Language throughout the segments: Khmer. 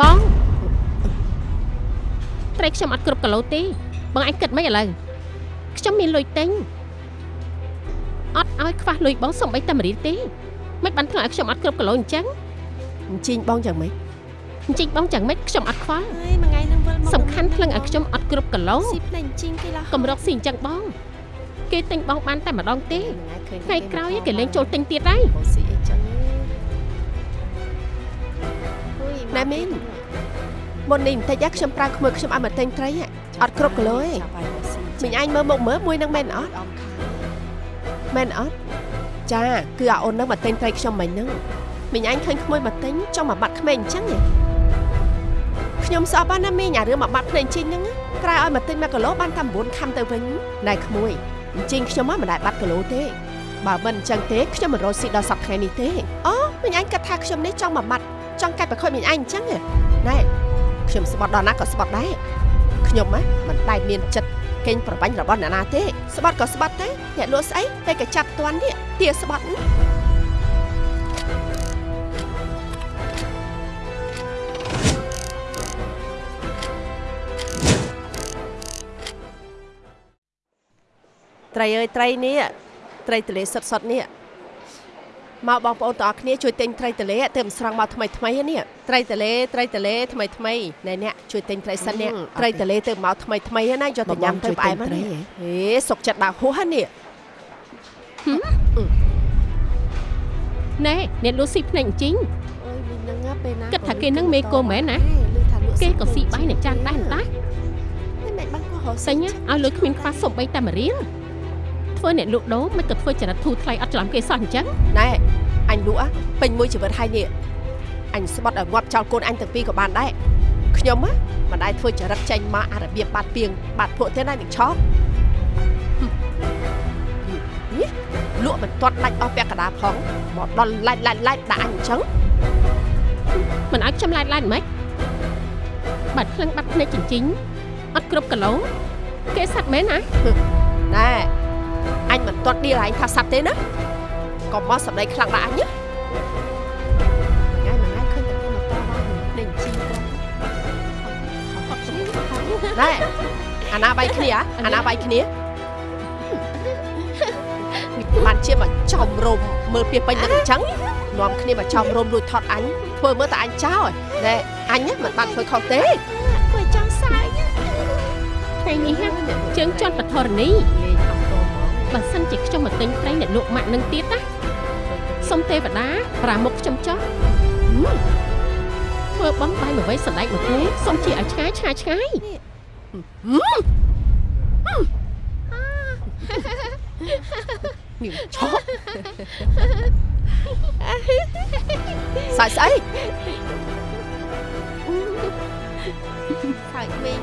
បងត្រីខ្ញុំអត់គ្រប់គីឡូទេបងឯងគិតមិនឥឡូវខ្ញុំមានលុយទិញអត់ឲ្យខ្វះលុយបងសំបីតែមួយរៀលទេមិនបានធ្វើឲ្យខ្ញុំអត់គ្រប់គីឡូអញ្ចឹងអញ្ជើញបងយ៉ាងម៉េចអញ្ចឹងបង chẳng មិនខ្ញុំអត់ខ្វល់ហើយមួយថ្ងៃនឹងវិលមកសំខាន់ថ្លឹងឲ្យខ្ញុំអត់គ្រប់គីឡូស៊ីភ្នែកជីងគេឡោះកម្រកស៊ីអញ្ចឹងបង គេទិញបងបានតែម្ដងទេថ្ងៃថ្ងៃក្រោយគេលេងចូលទិញទៀតហើយបងស៊ីអីចឹង ណែមីនមុននេះបន្តិចណាខ្ញុំប្រើក្មួយខ្ញុំឲ្យមកទិញត្រីហ៎អត់គ្រប់គីឡូទេមិញអញមើលមកមើលមួយនឹងមែនអត់មែនអត់ចាគឺអាអូននឹងមកទិញត្រីខ្ញុំមិញហ្នឹងមិញអញឃើញក្មួយមកទិញចង់មកបាត់ក្មេងអញ្ចឹងហ៎ខ្ញុំស្អប់ណាមីងអារឿងមកបាត់ភ្នែកជីងហ្នឹងណាក្រៅឲ្យមកទិញ1គីឡូបានតែ9ខំទៅវិញណែក្មួយអញ្ចឹងខ្ញុំមកមិនដែលបាត់គីឡូទេបើមិនអញ្ចឹងទេខ្ញុំមិនរត់ស៊ីដល់សប្តាហ៍ថ្ងៃនេះទេអូមិញអញគិតថាខ្ញុំនេះចង់មកបាត់ ចង់កាច់ប្រខុយមិញអញអញ្ចឹងហ៎ណែខ្ញុំស្បត់ដល់ណាក៏ស្បត់ដែរខ្ញុំហ៎មិនដែលមានចិត្តកេងប្របាញ់របស់អ្នកណាទេស្បត់ក៏ស្បត់ទេអ្នកលក់ស្អីតែក៏ចាប់តាន់នេះទាស្បត់ហ្នឹងត្រីអើយត្រីនេះត្រីទលេសុតសុតនេះ មកបងប្អូនទាំងអស់គ្នាជួយទិញត្រីទលេទៅមិនស្រង់មកថ្មីថ្មីនេះត្រីទលេត្រីទលេថ្មីថ្មីណែអ្នកជួយទិញត្រីសិននេះត្រីទលេទៅមកថ្មីថ្មីណាយកទៅញ៉ាំទៅផ្អែមហ្នឹងហេសុកចិត្តដាក់ហួសនេះណែអ្នកលក់ស៊ីភ្នែកជីងអើយមីងហ្នឹងពេលណាគិតថាគេនឹងមេគោមែនណាគេក៏ស៊ីបាយនឹងចានដែរតាមិនបានកោះរសិញឲ្យលុយគ្មានខ្វះសំបីតែមួយរៀលធ្វើអ្នកលក់ដូរមិនក៏ធ្វើចរិតធូរថ្លៃអត់ច្រឡំគេសោះអញ្ចឹងណែ អញលក់ពេញមួយជីវិតហើយនេះអញស្បត់ឲ្យងាប់ចោលកូនអញទាំងពីរក៏បានដែរខ្ញុំហ៎មិនដែលធ្វើចរិតចេញមកអារបៀបបាត់ពីងបាត់ពួកទេណានឹងឆោតនេះលក់មិនទាត់ដាច់អស់ពាក់កណ្ដាលផងមកដល់ឡាច់ឡាច់ឡាច់ដាក់អញអញ្ចឹងមិនឲ្យខ្ញុំឡាយឡាយមិនបាត់ភ្លឹងបាត់ភ្នែកចិញ្ចិញអត់គ្រប់គីឡូគេសັດមែនណាណែអញមិនទាត់ឌីលឲ្យអញថាសັດទេណា កុំមកសម្ដីខ្លាំងដាក់អញណាថ្ងៃមួយថ្ងៃឃើញតែគេមកតបនឹងនឹងជីគាត់ណែអាណាបាយគ្នាអាណាបាយគ្នាបានជាមកចំរមមើលពីពេញនឹងអញ្ចឹងនាំគ្នាមកចំរមរួចថត់អញធ្វើមើលតែអញចោលណែអញមិនបានធ្វើខុសទេគួយចង់សើចថ្ងៃនេះហ่ะជើងជន់បធរណីលេងអំតមកបើសិនជាខ្ញុំមកទិញត្រីអ្នកលក់ម៉ាក់នឹងទៀតណា សុំទេវតាប្រាមុខខ្ញុំចោះធ្វើបំបាយមួយវ័យសណ្ដែកមួយគូសុំជាឲ្យឆ្ងាយឆ្ងាយឆ្ងាយញឹមឆោស្អីស្អីសើចវិញ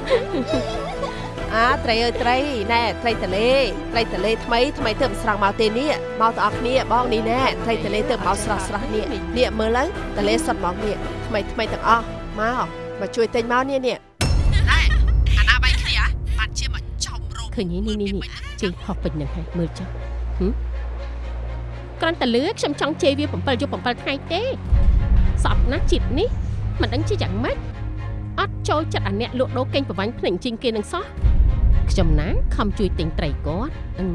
អាត្រីអើយត្រីណែត្រីតលេត្រីតលេថ្មីថ្មីទៅមិនស្រង់មកទេនេះមកទាំងអស់គ្នាបងនេះណែត្រីតលេទៅមកស្រស់ស្រស់នេះនេះមើលទៅតលេសុតហ្មងនេះថ្មីថ្មីទាំងអស់មកមកជួយទិញមកនេះនេះណែអាណាបាយគ្នាបានជាមកចំរោមឃើញនេះនេះនេះជេរហោះពេញនឹងហើយមើលចុះហឹមគ្រាន់តែលឺខ្ញុំចង់ជេរវា7យប់7ថ្ងៃទេសពណាស់ជាតិនេះមិនដឹងជាយ៉ាងម៉េចអត់ចូលចិត្តអាអ្នកលក់ដូរកេងប្រវាញ់ភ្នែកជីងគេនឹងសោះ ខ្ញុំណាខំជួយទិញត្រីគាត់អឺ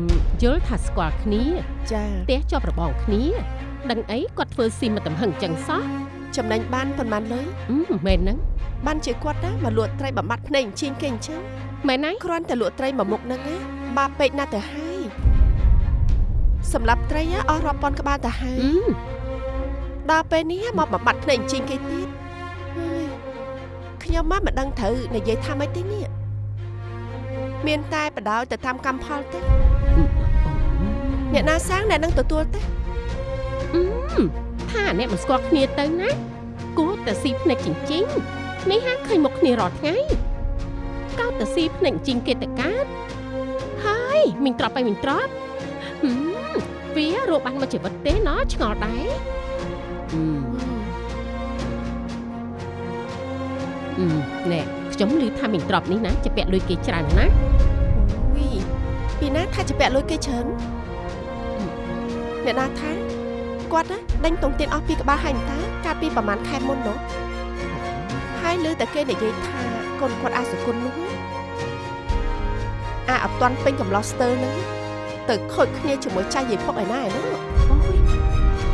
យល់ថាស្គាល់គ្នា ចាផ្ទះជាប់របងគ្នាដឹងអីគាត់ធ្វើស៊ីមកតំហឹងចឹងសោះចំណេញបានប៉ុន្មានលុយអឺមែនហ្នឹងបានជាគាត់ណាមកលក់ត្រីបំបត្តិភ្នែកអញ្ជិញគេអញ្ចឹងមែនហើយគ្រាន់តែលក់ត្រីមួយមុខហ្នឹងណាបាបពេកណាស់ទៅហើយសម្រាប់ត្រីណាអស់រាប់ពាន់ក្បាលទៅហើអឺយដល់ពេលនេះមកបំបត្តិភ្នែកអញ្ជិញគេទៀតហើយខ្ញុំមកមិនដឹងត្រូវនិយាយថាម៉េចទេនេះ មានតែបដោយទៅតាមកម្មផលទេអ្នកណាសាងអ្នកនឹងទទួលទេអឺថាអ្នកមិនស្គាល់គ្នាទៅណាគួរតែស៊ីភ្នែកចិញ្ចិញនេះហាឃើញមុខគ្នារាល់ថ្ងៃកោតតែស៊ីភ្នែកចិញ្ចិញគេទៅកើតហើយមិញត្រប់ไปមិញត្រប់ហឹមវារកបានមកជីវិតទេណោះឆ្ងល់ដែរអឺអឺណែ ខ្ញុំឮថាមិញត្រប់នេះណាជាពាក់លុយគេច្រើនណាស់អូយពីណាថាជាពាក់លុយគេច្រើនអ្នកណាថាគាត់ណាដេញតុងទៀនអស់ពីក្បាលហើយតា កាលពីប្រហែលខែមុននោះហហើយឮតែគេនិយាយថាកូនគាត់អាសុគុណនោះអាអត់ទាន់ពេញកំឡោះស្ទើហ្នឹងទៅខូចគ្នាជាមួយចាស់យាយផុកឯណាឯនោះអូយ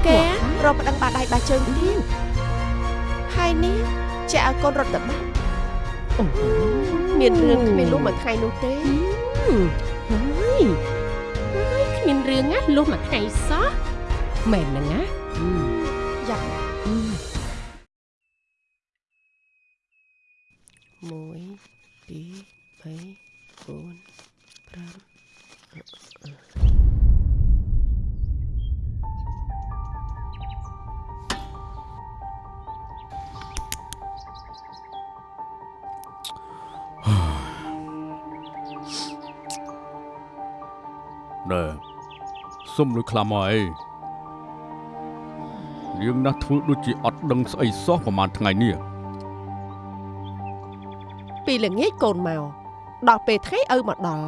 គេរកប្តឹងបាដៃបាជើងទៀតហើយនេះចាក់ឲ្យកូនរត់ទៅបាត់អូ មានរឿងគ្មានលុះមួយថ្ងៃនោះទេហើយហើយគ្មានរឿងណាលុះមួយថ្ងៃសោះមែនហ្នឹងណាយ៉ាអឺ1 2 3 4 សុំលុយខ្លាំមកអីរឿងណាស់ធ្វើដូចជាអត់ដឹងស្អីសោះប្រហែលថ្ងៃនេះពីល្ងាចកូនមកដល់ពេលថ្ងៃឪមកដល់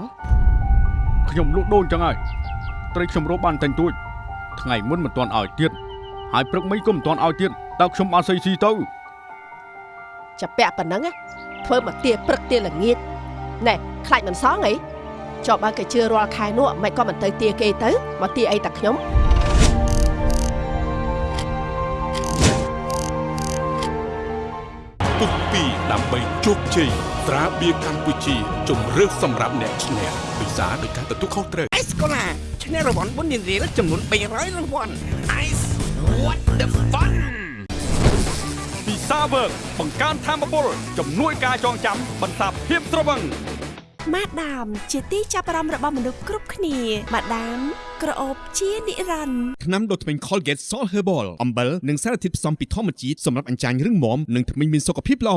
ខ្ញុំលក់ដូរអញ្ចឹងហើយត្រីខ្ញុំរកបានតែងទួចថ្ងៃមុនមិនទាន់ឲ្យទៀតហើយព្រឹកមិញក៏មិនទាន់ឲ្យទៀតតើខ្ញុំបានស្អីស៊ីទៅចាពាក់ប៉ុណ្ណឹងណាធ្វើមកទាព្រឹកទាល្ងាចណែខ្លាចមិនសងអី ចុះបើគេជឿរាល់ខែនោះមិនក៏មិនទៅទាគេទៅមកទាអីតែខ្ញុំពុះពីដើម្បីជោគជ័យត្រាបៀរកម្ពុជាជំរឿសសម្រាប់អ្នកឈ្នះពិសាដោយការទទួលខុសត្រូវអេសកូឡាឈ្នះរង្វាន់បុណ្យរៀលចំនួន300រង្វាន់ Ice what the fun ពីសាវើកបង្កើនធម៌ពលជំនួយការចងចាំបន្សាបភាពត្រវឹង ម៉ាដាម ជាទីចាប់អារម្មណ៍របស់មនុស្សគ្រប់គ្នាម៉ាដាមក្រអូបជានិរន្តរ៍ថ្នាំដុសធ្មេញ Colgate Salt Herbal អំបិលនិងសារធាតុផ្សំពីធម្មជាតិសម្រាប់អញ្ចាញរឹងមាំនិងធ្មេញមានសុខភាពល្អ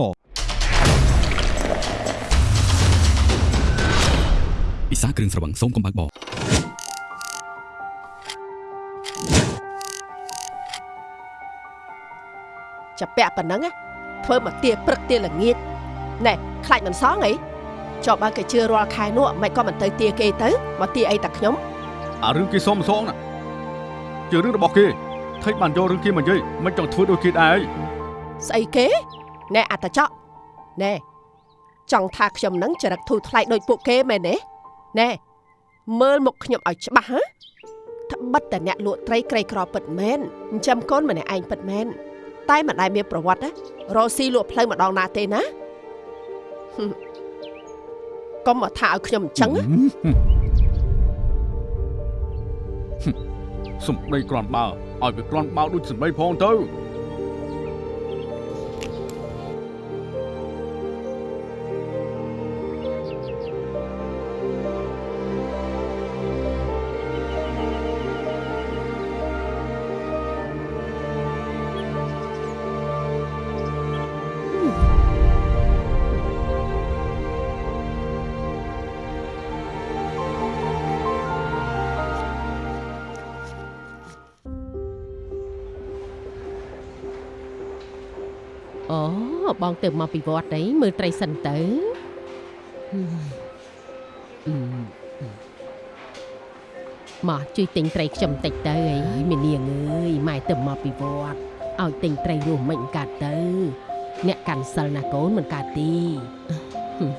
ពិសាគ្រឿងស្រវឹងសូមកុំបើកបរចាពាក់ប៉ុណ្ណឹងណាធ្វើមកទាព្រឹកទាល្ងាចណែខ្លាចមិនសងអី ចុះបើគេជឿរាល់ខែនោះមិនក៏មិនទៅទាគេទៅមកទាអីតែខ្ញុំអារឿងគេសុំសងណាជារឿងរបស់គេថេចបានយករឿងគេមកនិយាយមិនចង់ធ្វើដូចគេដែរអីស្អីគេណែអត្តចកណែចង់ថាខ្ញុំនឹងចរិតធូរថ្លៃដូចពួកគេមែនទេណែមើលមុខខ្ញុំឲ្យច្បាស់ហ៎ត្បិតតែអ្នកលក់ត្រីក្រីក្រពិតមែនចិញ្ចឹមកូនម្នាក់ឯងពិតមែនតែមិនដែលមានប្រវត្តិណារកស៊ីលក់ផ្លូវម្ដងណាទេណាហឹម កុំមកថាឲ្យខ្ញុំអញ្ចឹងណាសំដីក្រាន់បើឲ្យវាក្រាន់បើដូចសំដីផងទៅ បងទៅមកពីវត្តអីមើលត្រីសិនទៅហឹមអឺមកជួយទិញត្រីខ្ញុំតិចទៅអីមាននាងអើយម៉ែទៅមកពីវត្តឲ្យទិញត្រីរស់មិនកាត់ទៅ អ្នកកាន់សិលណាកូនមិនកាត់ទីហឹម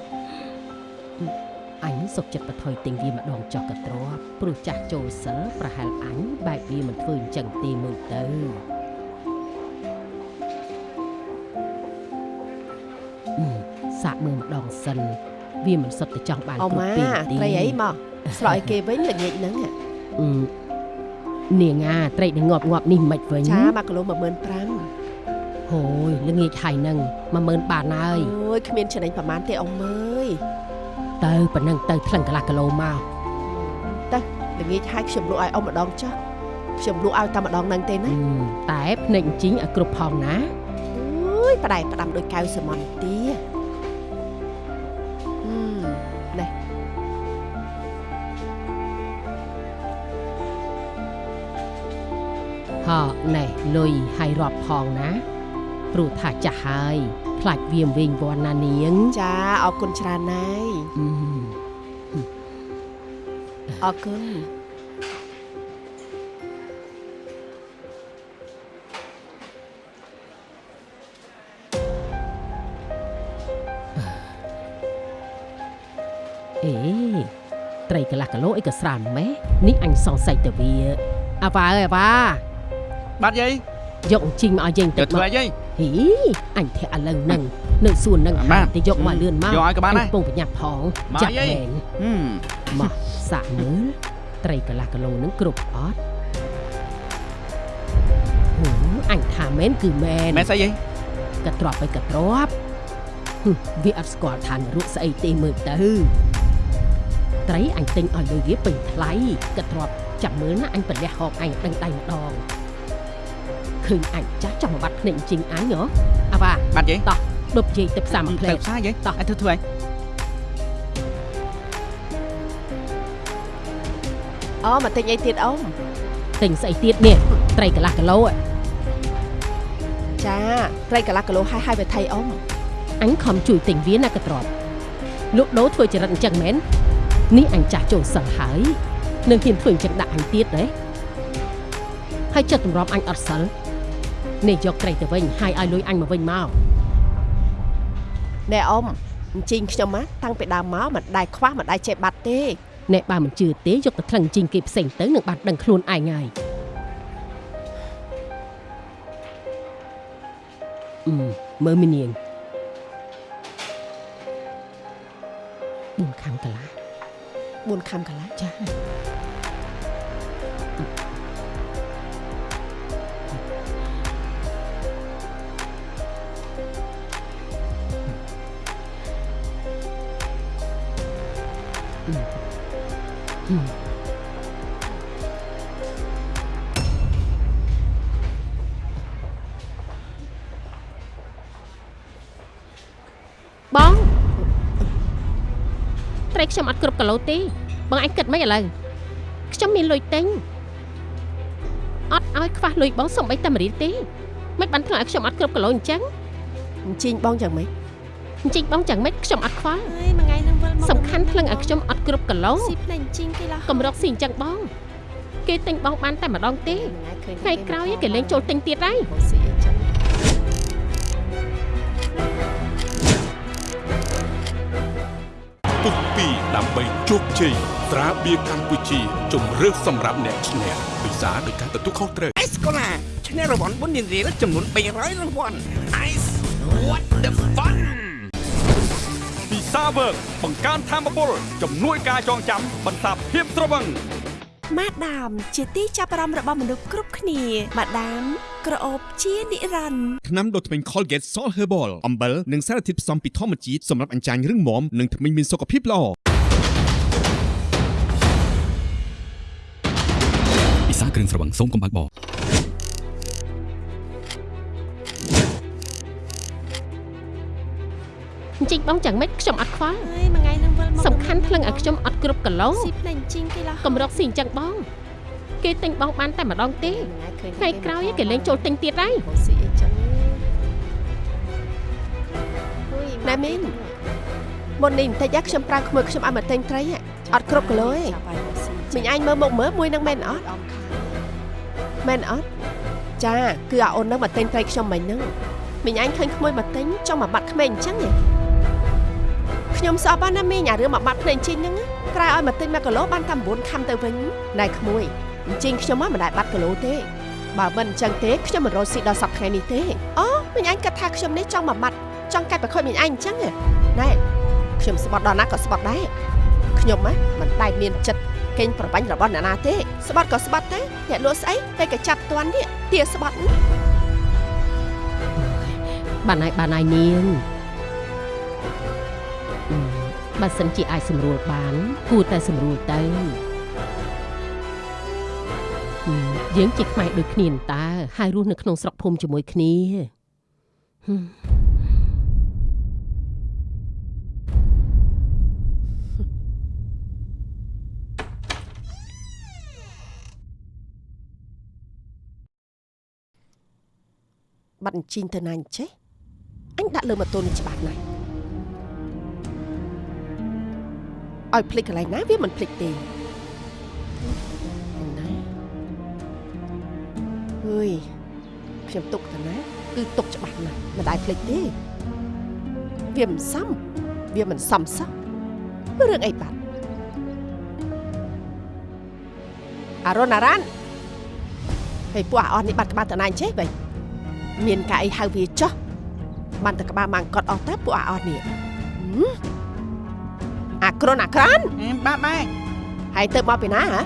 អញសុកចិត្តបថុយទិញវាម្ដងចុះកទ្របព្រោះចាស់ចូលសិលប្រហែលអញបែបវាមិនធ្វើអញ្ចឹងទេមើលទៅ សាកមើលម្ដងសិនវាមិនសុទ្ធតែចង់បានអោគ្រប់ម៉ាពេលទេត្រីអីមកស្រោចឲ្យគេវិញល្ងាចហ្នឹងហ៎អឺនាងអាត្រីនឹងងាប់ងាប់នេះមិនវិញចា1គីឡូ15000ហូយល្ងាចហើយនឹង10000បានហើយអូយគ្មានចំណេញប្រហែលទេអ៊ំអើយទៅប៉ុណ្ណឹងទៅថ្លឹងកន្លះគីឡូមកល្ងាចហើយខ្ញុំលក់ឲ្យអ៊ំម្ដងចុះខ្ញុំលក់ឲ្យតែម្ដងហ្នឹងទេណាអឺតែភ្នែកជីងឲ្យគ្រប់ផងណាអូយផ្ដែផ្ដាំដោយកៅសមុនទា កណេះលុយហើយរាប់ផងណាព្រោះថាចាស់ហើយខ្លាចវាវិញវណ្ណានាង ចាអរគុណច្រើនណាយអរគុណអេត្រីកន្លះគីឡូអីក៏ស្រានម៉េះនេះអញសង្ស័យទៅវាអាវ៉ាអើយអាវ៉ា បាទយាយយកអញ្ជីងមកឲ្យយើងទៅទឹកធ្វើមកអីយាយហីអញធាក់ឥឡូវហ្នឹងនៅសួនហ្នឹងបាទតែយកមកលឿនមកយកឲ្យក៏បានដែរកំពងប្រញាប់ផងមកចាក់យាយមែនហឹមមកសាក់មើលត្រីកន្លះគីឡូហ្នឹងគ្រប់អត់ហូអញថាមែនគឺមែនមែនស្អីយាយក៏ទ្របទៅក៏ទ្របហឹមវាអត់ស្គាល់ឋានរូបស្អីទេមើលទៅត្រីអញទិញឲ្យលុយវាពេញថ្លៃក៏ទ្របចាំមើលណាអញប្រលះហកអញដឹងដៃម្ដង ឃើញអញចាស់ចាំមកបាត់ភ្នែកជីងអញហ៎អាវ៉ាបាទយាយតោះដប់យាយទៅផ្សារមួយផ្លែទៅផ្សារយាយតោះឲ្យធ្វើធ្វើអីអូមកទិញអីទៀតអ៊ំទិញស្អីទៀតនេះត្រីកន្លះគីឡូហ៎ចាត្រីកន្លះគីឡូហើយហើយវាថៃអ៊ំអញខំជួយទិញវាណាក៏ទ្របលក់ដូរធ្វើចរិតអញ្ចឹងមែននេះអញចាស់ចូលសិនហើយនឹងហ៊ានធ្វើអញ្ចឹងដាក់អញទៀតទេហើយចិត្តទម្រាំអញអត់សិល នេះយកត្រីទៅវិញហើយឲ្យលុយអញមកវិញមកណែអ៊ំអញ្ជីងខ្ញុំណាតាំងពីដើមមកមិនដែលខ្វះមិនដែលចេះបាត់ទេអ្នកបើមិនជឿទេយកទៅថ្លឹងជីងគេផ្សេងទៅនឹងបាត់ដឹងខ្លួនឯងហើយអឺមើលមីនាង4ខាំកន្លះ4ខាំកន្លះចា បងត្រីខ្ញុំអត់គ្រប់គីឡូទេបងអញគិតមិនឥឡូវខ្ញុំមានលុយទិញអត់ឲ្យខ្វះលុយបងសំបីតែម្រៀលទេមិនបានធ្វើឲ្យខ្ញុំអត់គ្រប់គីឡូអញ្ចឹងអញ្ជីងបងយ៉ាងម៉េចអញ្ចឹងបង chẳng មិនខ្ញុំអត់ខ្វល់អើយមួយថ្ងៃនឹងវិលមក សំខាន់ភ្លឹងឲ្យខ្ញុំអត់គ្រប់គីឡូស៊ីភ្នែកជីងគេឡោះកម្រកស៊ីអញ្ចឹងបង គេទិញបងបានតែម្ដងទេថ្ងៃក្រោយគេលេងចូលទិញទៀតហើយស៊ីអីចឹងពុះពីរដើម្បីជោគជ័យត្រាបៀរកម្ពុជាជំរឿសសម្រាប់អ្នកឈ្នះពិសាដោយការទទួលខុសត្រូវអេសកូឡាឈ្នះរង្វាន់បុណ្យរៀលចំនួន300រង្វាន់ Ice what the fun ពី សាវើកបង្កើនធម៌ពលជំនួយការចងចាំបន្សាបភាពត្រវឹងម៉ាដាមជាទីចាប់អារម្មណ៍របស់មនុស្សគ្រប់គ្នាម៉ាដាមក្រអូបជានិរន្តរ៍ថ្នាំដុសធ្មេញ Colgate Salt Herbal អំបិលនិងសារធាតុផ្សំពីធម្មជាតិសម្រាប់អញ្ចាញរឹងមាំនិងធ្មេញមានសុខភាពល្អពិសាគ្រឿងស្រវឹងសូមកុំបើកប អញ្ចឹងបង chẳng មិនខ្ញុំអត់ខ្វល់អើយមួយថ្ងៃនឹងវិលមកសំខាន់ភ្លឹងឲ្យខ្ញុំអត់គ្រប់គីឡូស៊ីភ្នែកជីងគេឡោះកម្រកស៊ីអញ្ចឹងបងគេទិញបងបានតែម្ដងទេថ្ងៃក្រោយគេលេងចូលទិញទៀតហើយស៊ីអីចឹងណែមីនមុននេះបន្តិចខ្ញុំប្រើក្មួយខ្ញុំឲ្យមកទិញត្រីហ่ะអត់គ្រប់គីឡូទេមិញអញមើលមុខមើលមួយនឹងមែនអត់មែនអត់ចាគឺអាអូននឹងមកទិញត្រីខ្ញុំមិញហ្នឹងមិញអញឃើញក្មួយមកទិញចង់មកបាត់ក្មេងអញ្ចឹងហ៎ ខ្ញុំស្អប់ណាស់ណាមីងអារឿងមកបាត់ភ្នែកជីងហ្នឹងណាក្រៅឲ្យមកទិញ1គីឡូបានតែ9ខាំទៅវិញណែក្មួយអញ្ចឹងខ្ញុំមកមិនដែលបាត់គីឡូទេបើមិនអញ្ចឹងទេខ្ញុំមិនរត់ស៊ីដល់សប្តាហ៍ថ្ងៃនេះទេអូមិញអញគិតថាខ្ញុំនេះចង់មកបាត់ចង់កាច់ប្រខូចមិញអញអញ្ចឹងហ៎ណែខ្ញុំស្បត់ដល់ណាក៏ស្បត់ដែរខ្ញុំហ៎មិនដែលមានចិត្តកេងប្របាញ់របស់អ្នកណាទេស្បត់ក៏ស្បត់ដែរអ្នកលក់ស្អីពេលក៏ចាប់តាន់នេះទាស្បត់បានហើយបានហើយនាងអឺ បើសិនជាអាចស្រួលបាន គួរតែស្រួលទៅអឺយើងជាខ្មែរដូចគ្នានតើហើយរស់នៅក្នុងស្រុកភូមិជាមួយគ្នាហឹមបាត់អញ្ជីងទៅណាអញ្ចេះអញដាក់លើម៉ូតូនេះច្បាស់ណាស់ ឲ្យភ្លេចកន្លែងណាវាមិនភ្លេចទេណាអើយខ្ញុំទុកទៅណាគឺទុកច្បាស់ណាស់មិនដែលភ្លេចទេវាមិនសមវាមិនសមសោះហរឿងអីបាត់អារ៉ុនអារ៉ាន់ហើយពួកអាអស់នេះបាត់ក្បាលតណាអញ្ចេះបិមានការអីហៅវាចោះបានតែក្បាលម៉ាំងកត់អស់តែពួកអាអស់នេះហឹម អាក្រុនអាក្រានបាទម៉ែហើយទៅមកពីណាហ៎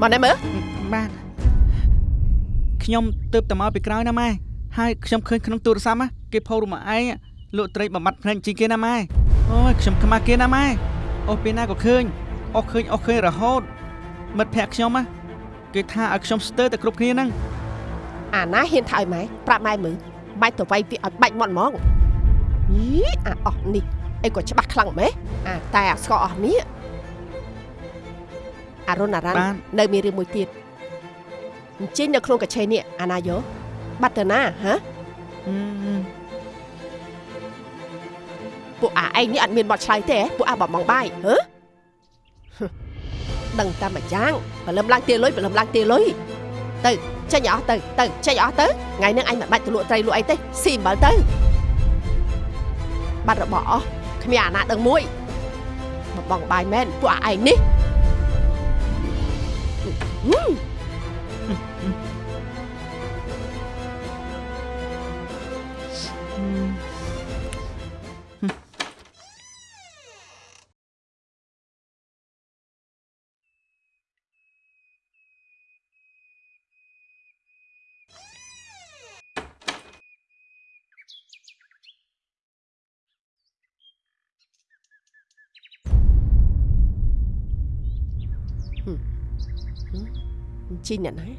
មកណែមើលបាទខ្ញុំទៅតែមកពីក្រោយណាម៉ែហើយខ្ញុំឃើញក្នុងទូរស័ព្ទណាគេផុសរូបមកឯងលក់ត្រីបំបត្តិភ្នែកជីងគេណាម៉ែអូយខ្ញុំខ្មាស់គេណាម៉ែអូពេលណាក៏ឃើញអស់ឃើញអស់ឃើញរហូតមិត្តភក្តិខ្ញុំណាគេថាឲ្យខ្ញុំស្ទើរតែគ្រប់គ្នាហ្នឹងអាណាហ៊ានថាឲ្យម៉ែប្រាប់ម៉ែមើលម៉ែទៅវាយវាឲ្យបាច់មាត់ហ្មងយីអាអស់នេះ អីក៏ច្បាស់ខ្លាំងម៉េះអាតែអាស្កអស់នេះអារុនអារ៉ាន់បាទនៅមានរឿងមួយទៀតអញ្ជិញនៅក្នុងកាឆេនេះអាណាយោបាត់ទៅណាហ៎ហឹមពួកអាឯងនេះអត់មានបត់ឆ្លើយទេហ៎ពួកអាបបងបាយហ៎ដឹងតែមួយយ៉ាងបលឹមឡើងទាលុយបលឹមឡើងទាលុយទៅចេញឲ្យអស់ទៅទៅចេញឲ្យអស់ទៅថ្ងៃហ្នឹងអញមិនបាច់ទៅលក់ត្រីលក់អីទេស៊ីអំបិលទៅបាត់របស់អស់ គ្មានអាណាដឹងមួយបបងបាយមែនពួកអាឯងនេះហឹ ជីអ្នកណា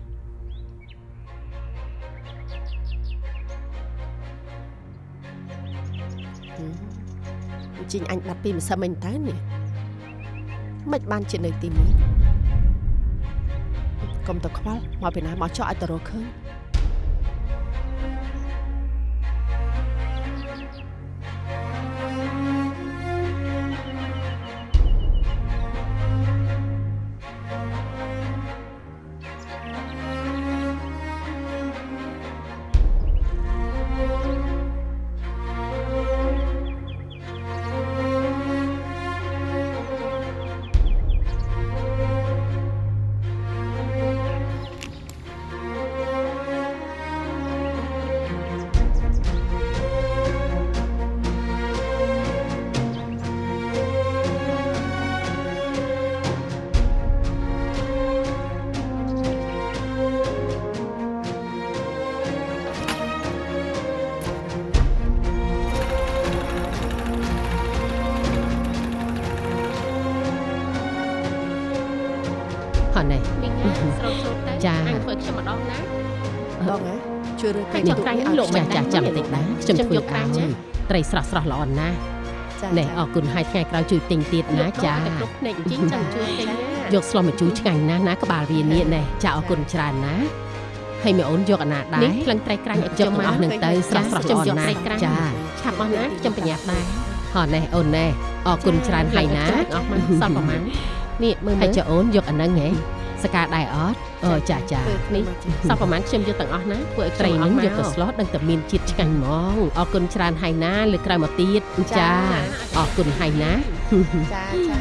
ជីងអញបាត់ពីម្សិលមិញតើនេះមិនបានជានៅទីនេះកុំទៅខ្វល់មកពីណាមកចោះឲ្យទៅរកឃើញ ជួយរើហើយពេចុះក្រែងនេះលោកមិនចាចាចាចាំចាំបន្តិតិចចណាណាខ្ញុំធ្វើយកក្រែឲ្យងចាត្រីស្រស់ស្រស់ល្អណាស់ចាណែអរគុណហើយថ្ងៃក្រោយជួយទិញទៀតណាចាគ្រប់ភ្នែកជីងចាំជួយទិញណាយកស្លោះមកជួយឆ្ងាញ់ណាស់ណាក្បាលវានេះណែចាអរគុណច្រើនណាហើយមីអូនយកអាណាដែរនេះក្លិនត្រីក្រាញ់ឲ្យខ្ញុំមកអស់នឹងទៅស្រស់ស្រស់ខ្ញុំយកត្រីក្រាញ់ចាឆាប់អស់ណាខ្ញុំប្រញាប់ដែរហ៎ណែអូនណែអរគុណច្រើនហើយណាអស់មកសល់ប្រហែលនេះមើលហើយចាអូនយកអានឹងហ៎ សកាដែរអត់អូចាចានេះសល់ប្រហែលខ្ញុំយកទាំងអស់ណាធ្វើឲ្យត្រីនឹងយកទៅស្លោះដឹងតែមានជាតិឆ្ងាញ់ហ្មងអរគុណច្រើនហើយណាលើកក្រោយមកទៀតចាអរគុណហើយណាចាចា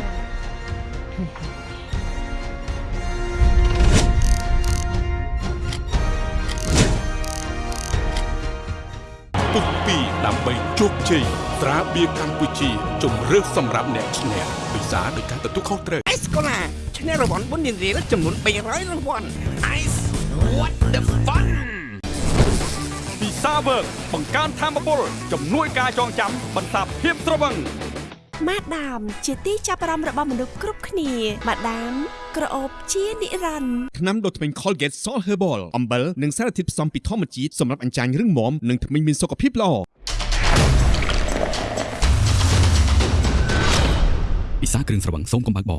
ពុកពីដើម្បីជោគជ័យត្រាបៀរកម្ពុជាជំរឿសសម្រាប់អ្នកឈ្នះពិសាដោយការទទួលខុសត្រូវអេសកូឡា ឈ្នះរង្វាន់បុណ្យរៀលចំនួន300រង្វាន់ Ice what the fun ពីសាវើកបង្កើនធម៌ពលជំនួយការចងចាំបន្សាបភាពត្រវឹងម៉ាដាមជាទីចាប់អារម្មណ៍របស់មនុស្សគ្រប់គ្នាម៉ាដាមក្រអូបជានិរន្តរ៍ថ្នាំដុសធ្មេញ Colgate Salt Herbal អំបិលនិងសារធាតុផ្សំពីធម្មជាតិសម្រាប់អញ្ចាញរឹងមាំនិងធ្មេញមានសុខភាពល្អពិសាគ្រឿងស្រវឹងសូមកុំបើកប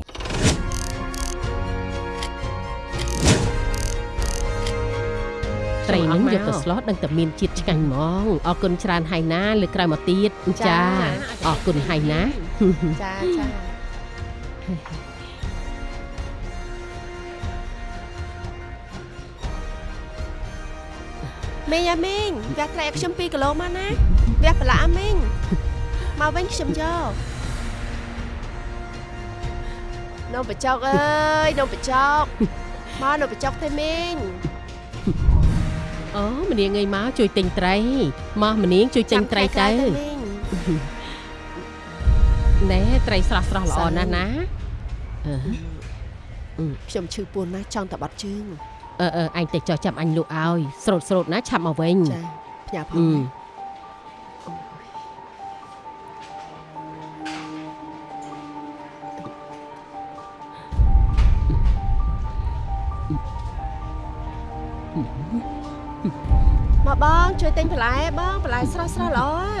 ត្រីនឹងយកទៅស្លោះដឹងតែមានជាតិឆ្ងាញ់ហ្មងអរគុណច្រើនហើយណាលើកក្រោយមកទៀតចាអរគុណហើយណាចាចាមីងអាមីងវះត្រីឲ្យខ្ញុំ2គីឡូមកណាវះប្រឡាក់អាមីងមកវិញខ្ញុំយកនំបញ្ចុកអើយនំបញ្ចុកមកនំបញ្ចុកទេមីង អូម្នាងងាយមកជួយទិញត្រីមកម្នាងជួយទិញត្រីទៅមីងណែត្រីស្រស់ស្រស់ល្អណាស់ណាអឺខ្ញុំឈឺពួនណាស់ចង់តែបាត់ជើងអឺអឺអញទៅចោះចាំអញលក់ឲ្យស្រូតស្រូតណាឆាប់មកវិញចាផ្ញើផអឺង ជួយទិញបន្លែបងបន្លែស្រស់ស្រស់ល្អអា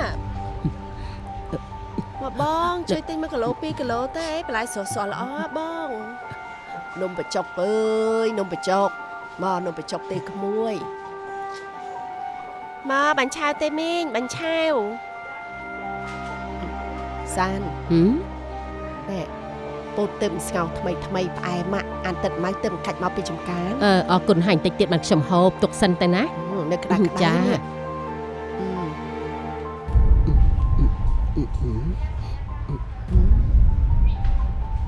មកបងជួយទិញ1គីឡូ2គីឡូទៅអីបន្លែស្រស់ស្រស់ល្អអាបងនំបញ្ចុកអើយនំបញ្ចុកមកនំបញ្ចុកទេក្មួយមកបាញ់ឆាវទេមីងបាញ់ឆាវសានហឹមនេះពោតទឹមស្ងោរថ្មីថ្មីផ្អែមម៉ាក់អានទឹកម៉ៅទឹមកាច់មកពីចំការអឺអរគុណហាញ់តិចទៀតបានខ្ញុំហូបទុកសិនទៅណាហឹម នៅក្តារក្តារចានេះអឺ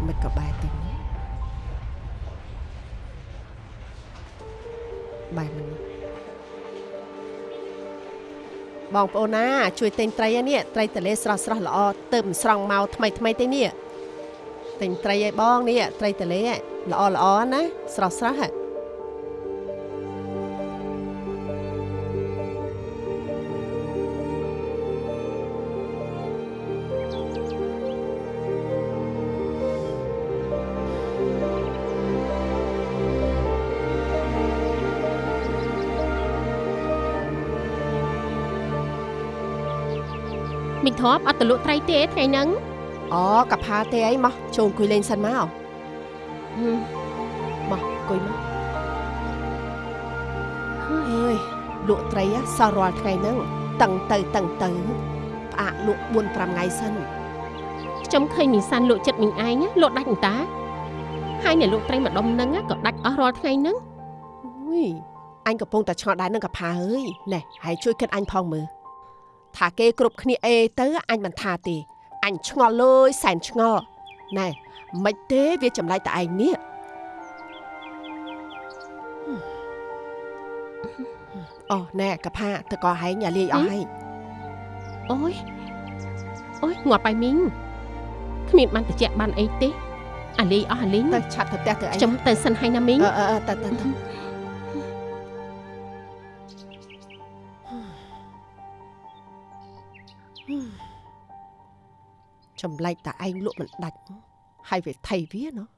មិនក៏បែរទៅនេះបែរមិននេះបងប្អូនណា ជួយទិញត្រីឯនេះត្រីតលេស្រស់ស្រស់ល្អទឹមស្រង់មកថ្មីថ្មីទេនេះទិញត្រីឲ្យបងនេះត្រីតលេល្អល្អណាស្រស់ស្រស់ហ៎មីង ធ្លាប់អត់ទៅលក់ត្រីទេថ្ងៃហ្នឹងអូកផាទេអីមកចូលអង្គុយលេងសិនមកហឹមមកអង្គុយមកអើយលក់ត្រីហ៎សោះរាល់ថ្ងៃហ្នឹងតឹងទៅតឹងទៅផ្អាកលក់4 5ថ្ងៃសិនខ្ញុំឃើញមីសានលក់ចិត្តមីងឯងណាលក់ដាច់អន្តាហើយអ្នកលក់ត្រីម្ដុំហ្នឹងណាក៏ដាច់អស់រាល់ថ្ងៃហ្នឹងអុយអញកំពុងតែឆ្ងល់ដែរនឹងកផាអើយណែហើយជួយគិតអញផងមើល ថាគេគ្រប់គ្នាអេទៅអញមិនថាទេអញឆ្ងល់លើយសែនឆ្ងល់ណែមិនទេវាចម្លែកតែឯងនេះអូណែកផាទៅក៏ហែងយ៉ាលាយអស់ហើយអូយអូយងាប់ហើយមីងគ្មានបានតិចបានអីទេអាលីអស់អាលីងទៅឆាប់ទៅផ្ទះទៅអីខ្ញុំទៅសិនហើយណាមីងអឺអឺអឺទៅទៅ ចម្លែកតែឯងលក់មិនដាច់ហើយវាថៃវាណោះ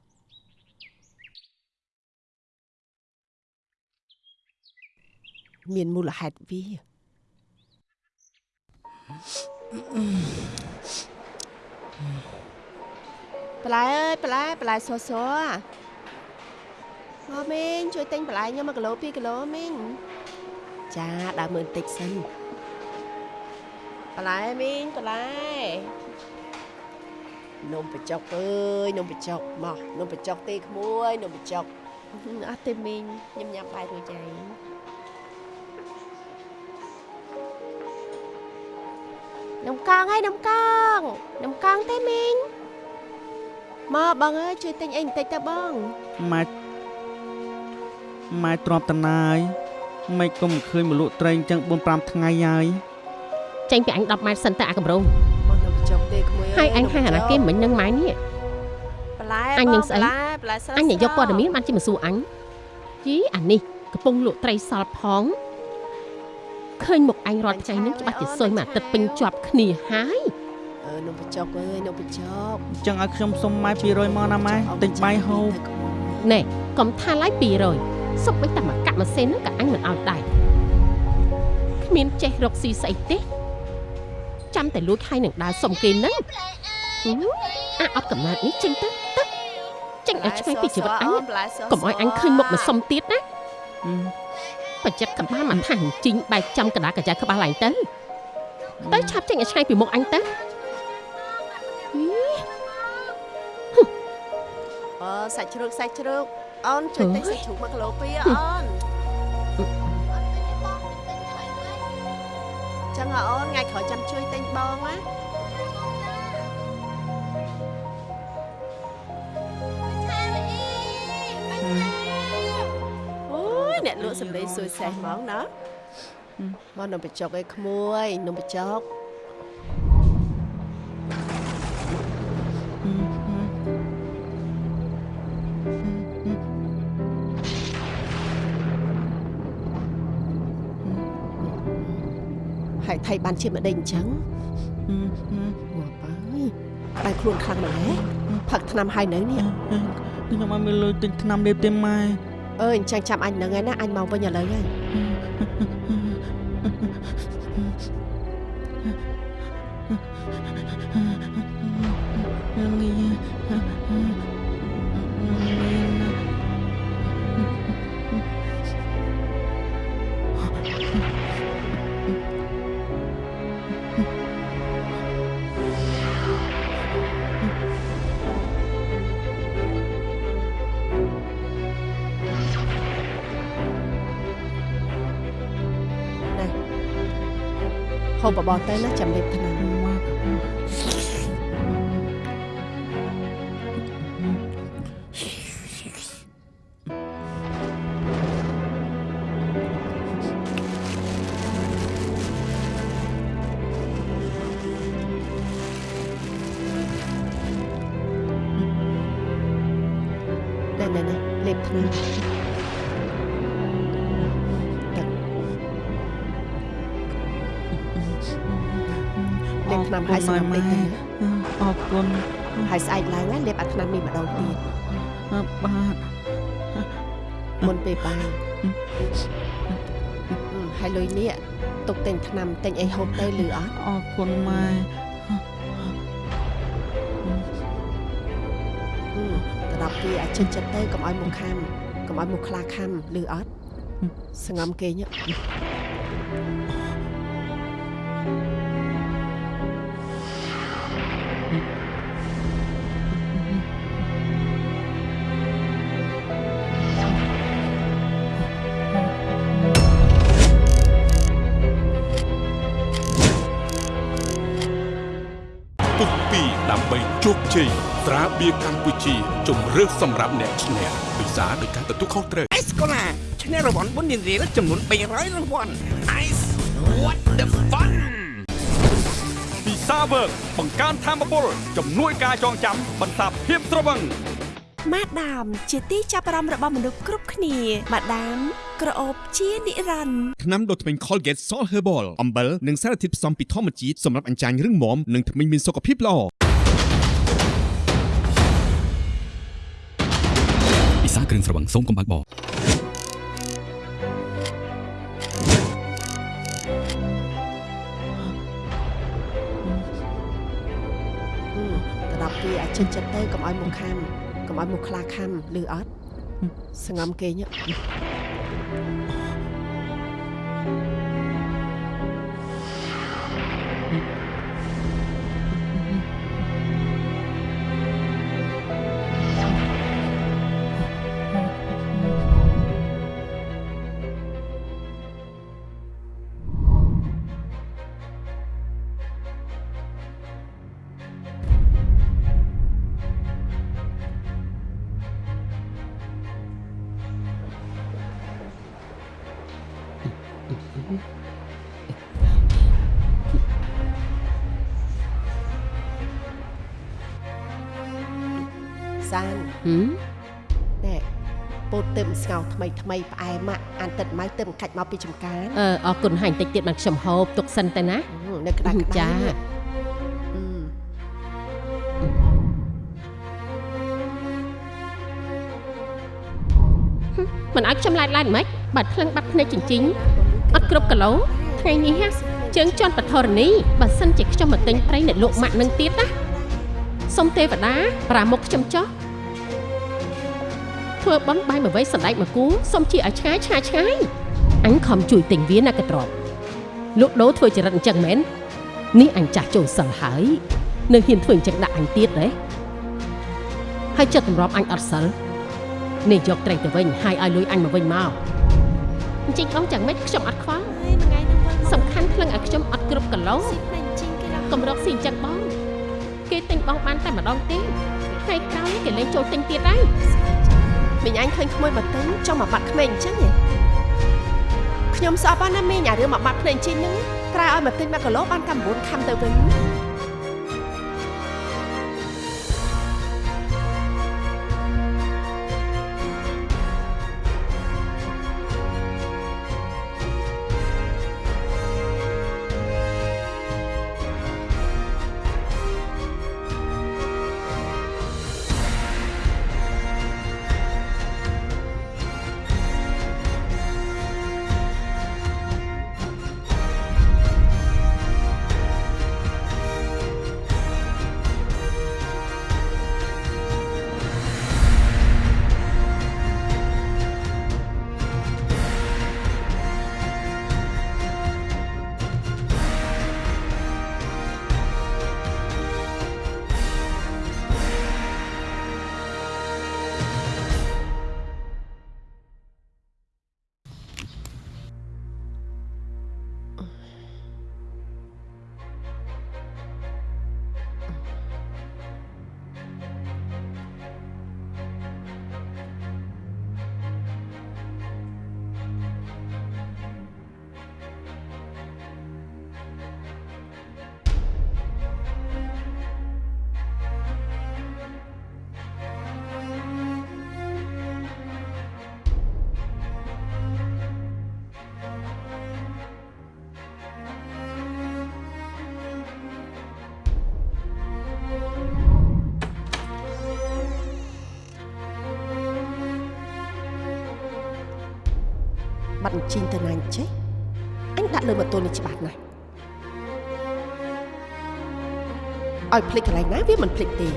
មានមូលហេតុវាបន្លែអើយបន្លែបន្លែសសមកមីងជួយទិញបន្លែខ្ញុំ1គីឡូ2គីឡូមីងចាដើរមើលបន្តិចសិនបន្លែមីងបន្លែ នំបញ្ចុកអើយនំបញ្ចុកមកនំបញ្ចុកទេក្មួយនំបញ្ចុកអត់ទេមីងញ៉ាំញ៉ាំបាយរួចហើយនំកងហើយនំកងនំកងទេមីងមកបងអើយជួយទិញអីបន្តិចទៅបងម៉ែម៉ែទ្រាំតណាយមិនគុំឃើញមកលក់ត្រីអញ្ចឹង4 5ថ្ងៃហើយចេញពីអញ10ម៉ែត្រសិនទៅអាកម្រងមកនំបញ្ចុកទេក្មួយ ហើយអញហើយអាណាគេមិញនឹងម៉ែនេះបន្លែអញនឹងស្អីបន្លែបន្លែស្រស់អញយកព័ត៌មានបានជាមកសួរអញយីអានេះកំពុងលក់ត្រីសល់ផងឃើញមុខអញរាល់ថ្ងៃហ្នឹងច្បាស់ជាសុយមួយអាទិត្យពេញជាប់គ្នាហើយអឺនំបញ្ចុកអើយនំបញ្ចុកអញ្ចឹងឲ្យខ្ញុំសុំម៉ែ200មកណាម៉ែទិញបាយហូបណែកុំថាឡាយ200សុបបីតែមកកាក់ម៉ាស៊ីនហ្នឹងក៏អញមិនឲ្យដែរគ្មានចេះរកស៊ីស្អីទេ ចាំតែលួចហើយនឹងដើរសុំគេហ្នឹងហឹមអាអត់កំណត់នេះចេញទៅទៅចេញឲ្យឆ្ងាយពីជីវិតអញណាកុំឲ្យអញឃើញមុខមកសុំទៀតណាហឹមបច្ចិតក្បាលមិនថាជីងបែកចំកណ្ដាលកញ្ចៅក្បាលឡើងទៅទៅឆាប់ចេញឲ្យឆ្ងាយពីមុខអញទៅហីអឺសាច់ជ្រូកសាច់ជ្រូកអូនជួយទិញសាច់ជ្រូក1គីឡូ2អូន ដឹងអូនថ្ងៃក្រោយចាំជួយទិញបងណាអ្នកលក់សម្លេងសួយសេះហ្មងណាមកនំបញ្ចុកឯក្មួយនំបញ្ចុក ថៃបានជាម្ដេចអញ្ចឹងងាប់ហើយក្តៅខ្លួនខ្លាំងម្ល៉េះផឹកថ្នាំហើយនៅនេះខ្ញុំអត់មានលុយទិញថ្នាំលេបទេម៉ែអើយអញ្ចឹងចាំអញហ្នឹងឯណាអញមកវិញឥឡូវហើយ ហូបបបរទៅណាចាំលេបថ្នាំណែ បថ្នាំហើយសម្រាប់ពេកទៅណាអរគុណហើយស្អែកឡើងណាលេបអាថ្នាំនេះម្ដងទៀតបាទមុនពេលបាយហើយលុយនេះទុកទិញថ្នាំទិញអីហូបទៅលឺអត់អរគុណម៉ែទៅដល់ពីអាចចិត្តចិត្តទៅកុំឲ្យមុខខាំកុំឲ្យមុខខ្លាខាំលឺអត់សងំគេញ៉ាពុ ត្រាបៀរកម្ពុជាជំរឿសសម្រាប់អ្នកឈ្នះពិសាដោយការទទួលខុសត្រូវអេសកូឡាឈ្នះរង្វាន់បុណ្យរៀលចំនួន300រង្វាន់ Ice what the fun ពិសាវើកបង្កើនធម៌ពលជំនួយការចងចាំបន្សាបភាពត្រវឹងម៉ាដាមជាទីចាប់អារម្មណ៍របស់មនុស្សគ្រប់គ្នាម៉ាដាមក្រអូបជានិរន្តរ៍ថ្នាំដុសធ្មេញ Colgate Salt Herbal អំបិលនិងសារធាតុផ្សំពីធម្មជាតិសម្រាប់អញ្ចាញរឹងមាំនិងធ្មេញមានសុខភាពល្អ គ្រឿងស្រវឹងសូមកុំបើកបរទៅដល់ពីអាចចិត្តចិត្តទៅកុំឲ្យមុខខាំកុំឲ្យមុខខ្លាខាំលឺអត់សងំគេញ៉ា សានហឹមណែពោតទឹមស្ងោរថ្មីថ្មីផ្អែមម៉ាក់អានទឹកម៉ៅទឹមកាច់មកពីចំការអឺអរគុណហាញ់តិចទៀតបានខ្ញុំហូបទុកសិនទៅណានៅក្តៅក្តៅចានេះអឺមិនឲ្យខ្ញុំឡាយឡាយមិនបាត់ភ្លឹងបាត់ភ្នែកចិញ្ចិញអត់គ្រប់គីឡូថ្ងៃនេះហ่ะជើងជន់បធរនីបើសិនជាខ្ញុំមកទិញប្រៃអ្នកលក់ម៉ាក់នឹងទៀតណាសុំទេវតាប្រាមុខខ្ញុំចោះ ធ្វើបន់បាយមួយវ័យសណ្ដែកមួយគូសុំជាឲ្យឆ្ងាយឆ្ងាយឆ្ងាយអញខំជួយទិញវាណាកត្រប់លក់ដូរធ្វើចរិតអញ្ចឹងមែននេះអញចាស់ចូលសិលហើយនៅហ៊ានធ្វើអញ្ចឹងដាក់អញទៀតទេហើយចិត្តទម្រាំអញអត់សិលនេះយកត្រីទៅវិញហើយឲ្យលុយអញមកវិញមកអញ្ចឹងបងចាំម៉េចខ្ញុំអត់ខ្វល់ហើយមួយថ្ងៃនឹងវិលមកសំខាន់ភ្លឹងឲ្យខ្ញុំអត់គ្រប់គីឡូស៊ីផ្នែកជីងគេដល់កម្រកស៊ីអញ្ចឹងបងគេទិញបងបានតែម្ដងទេថ្ងៃក្រោយគេលេងចូលទិញទៀតហើយ មីងអញឃើញក្មួយបតិញចង់មកបាត់ក្មេងអញ្ចឹងហ៎ខ្ញុំស្អប់បានណាមីងអារឿងមកបាត់ក្មេងជីងហ្នឹងក្រៅឲ្យមកទិញ1គីឡូបានតែ9ខាំទៅវិញ ជីងទៅណាអញ្ចេះអញដាក់លើម៉ូតូនេះច្បាស់ណាស់ឲ្យភ្លេចកន្លែងណាវាមិនភ្លេចទេ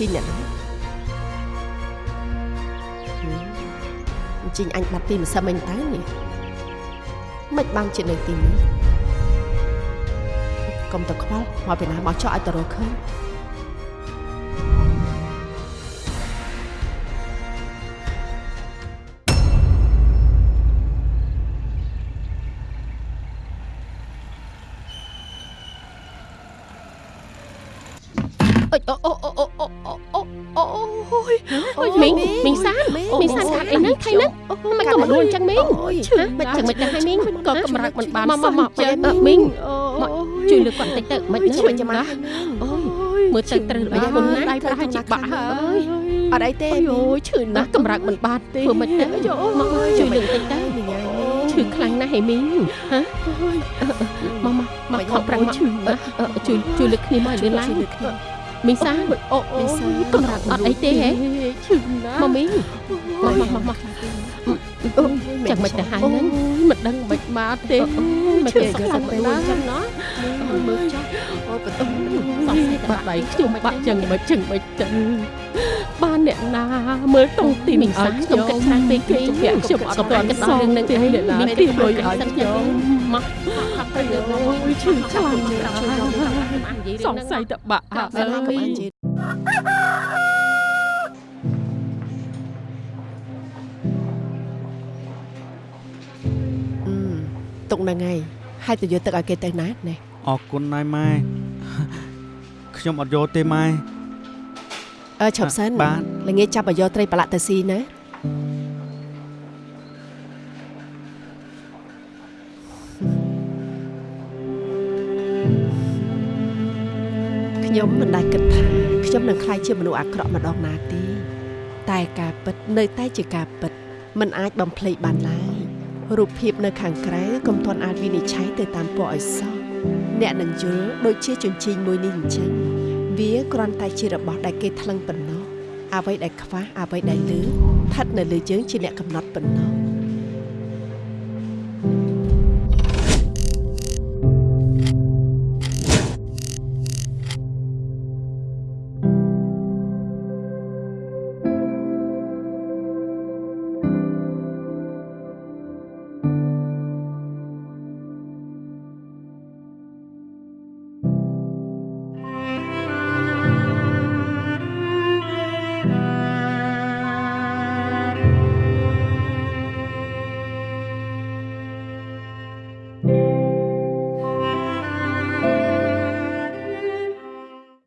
ជីងអ្នកហ្នឹងអញ្ជីងអញបាត់ពីម្សិលមិញតើនេះមិនបានជានៅទីនេះកុំទៅខ្វល់មកពីណាមកចោះឲ្យតរកឃើញ ណាអូយមើលទៅត្រូវរបៀបខ្លួនណាដៃប្រហែលជាបាក់ហើយអត់អីទេអូយឈឺណាស់កម្រើកមិនបានទេធ្វើមិនទៅមកមកជួយលើកតិចទៅមីងឈឺខ្លាំងណាស់ហេមីងហ៎មកមកមកខំប្រាំងឈឺណាស់ជួយជួយលើកគ្នាមកលឿនឡើងមីងសានអូអូកម្រើកអត់អីទេហេឈឺណាស់មកមីងមកមកមកមក ចឹងមិនទៅហើយហ្នឹងមិនដឹងមិនមកទេមិនទេខ្លាំងណាស់ចឹងណោះមើលចាស់អូបន្ទុំសង្ស័យបាក់ដៃខ្ញុំបាក់ចឹងមិនចឹងមិនទៅបានអ្នកណាមើលតុងទីមិនអត់ខ្ញុំគិតខ្លាំងពេកពេកខ្ញុំអត់ទាន់គិតដល់រឿងហ្នឹងទេអ្នកណាមានទីលុយឲ្យខ្ញុំមកទៅអូយឈឺខ្លាំងណាស់សង្ស័យតបាក់អើស្លាប់កុំមីអញនិយាយ ទុកហ្នឹងហើយហើយទៅយកទឹកឲ្យគេទៅណាណែអរគុណណាស់ម៉ែខ្ញុំអត់យកទេម៉ែអើឈប់សិនបាទល្ងាចចាប់ឲ្យយកត្រីប្រឡាក់ទៅស៊ីណាខ្ញុំមិនដែលគិតថាខ្ញុំនឹងខ្លាចជាមនុស្សអាក្រក់ម្ដងណាទេតែការពិតនៅតែជាការពិតมันអាចបំភ្លេចបានឡើយ រូបភាពនៅខាងក្រៅកុំទាន់អាចវិនិច្ឆ័យទៅតាមពណ៌ឲ្យសោះអ្នកនឹងយល់ដូចជាជញ្ជីងមួយនេះអញ្ចឹងវាគ្រាន់តែជារបស់ដែលគេថ្លឹងប៉ុណ្ណោះអ្វីដែលខ្វះអ្វីដែលលើស្ថិតនៅលើយើងជាអ្នកកំណត់ប៉ុណ្ណោះ